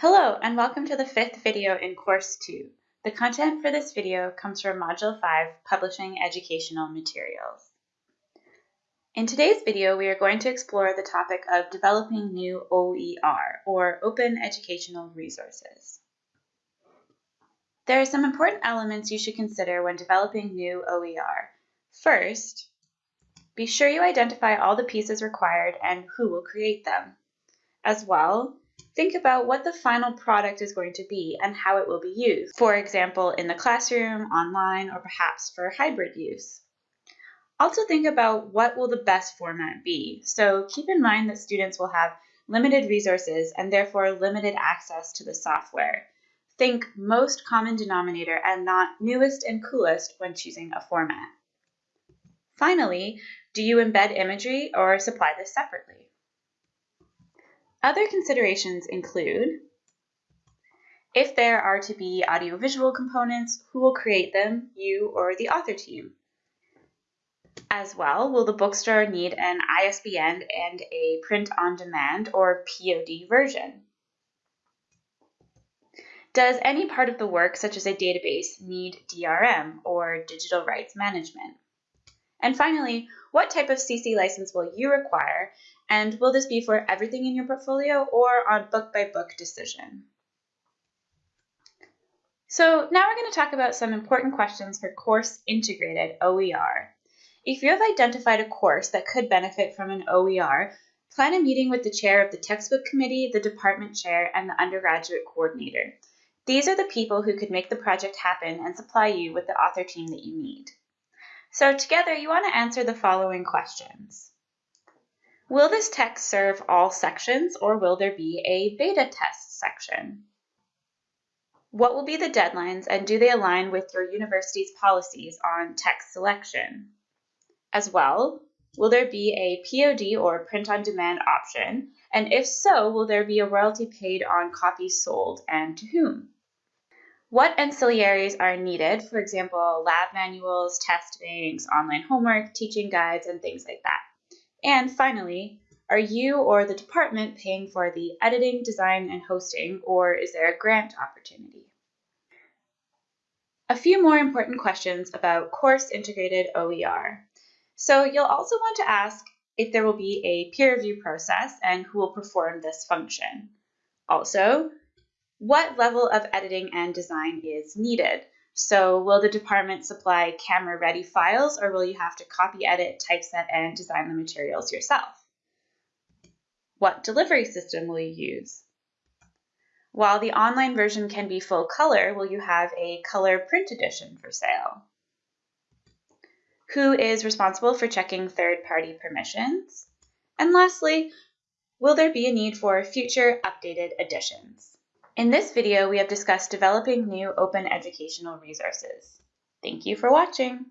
Hello and welcome to the fifth video in Course 2. The content for this video comes from Module 5, Publishing Educational Materials. In today's video, we are going to explore the topic of developing new OER, or Open Educational Resources. There are some important elements you should consider when developing new OER. First, be sure you identify all the pieces required and who will create them. As well, think about what the final product is going to be and how it will be used. For example, in the classroom, online, or perhaps for hybrid use. Also think about what will the best format be. So keep in mind that students will have limited resources and therefore limited access to the software. Think most common denominator and not newest and coolest when choosing a format. Finally, do you embed imagery or supply this separately? Other considerations include if there are to be audiovisual components, who will create them, you or the author team? As well, will the bookstore need an ISBN and a print-on-demand or POD version? Does any part of the work, such as a database, need DRM or digital rights management? And finally, what type of CC license will you require and will this be for everything in your portfolio or on book by book decision? So now we're going to talk about some important questions for course integrated OER. If you have identified a course that could benefit from an OER, plan a meeting with the chair of the textbook committee, the department chair, and the undergraduate coordinator. These are the people who could make the project happen and supply you with the author team that you need. So together you want to answer the following questions. Will this text serve all sections or will there be a beta test section? What will be the deadlines and do they align with your university's policies on text selection? As well, will there be a POD or print-on-demand option? And if so, will there be a royalty paid on copies sold and to whom? What ancillaries are needed, for example, lab manuals, test banks, online homework, teaching guides, and things like that? And finally, are you or the department paying for the editing, design, and hosting, or is there a grant opportunity? A few more important questions about course integrated OER. So you'll also want to ask if there will be a peer review process and who will perform this function. Also, what level of editing and design is needed? So will the department supply camera ready files or will you have to copy, edit, typeset, and design the materials yourself? What delivery system will you use? While the online version can be full color, will you have a color print edition for sale? Who is responsible for checking third-party permissions? And lastly, will there be a need for future updated editions? In this video, we have discussed developing new open educational resources. Thank you for watching.